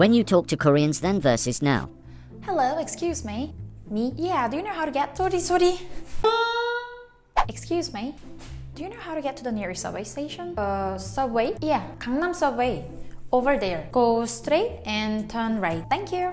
When you talk to Koreans then versus now. Hello, excuse me. Me? Yeah, do you know how to get sorry sorry? Excuse me. Do you know how to get to the nearest subway station? Uh, subway? Yeah, Gangnam subway. Over there. Go straight and turn right. Thank you.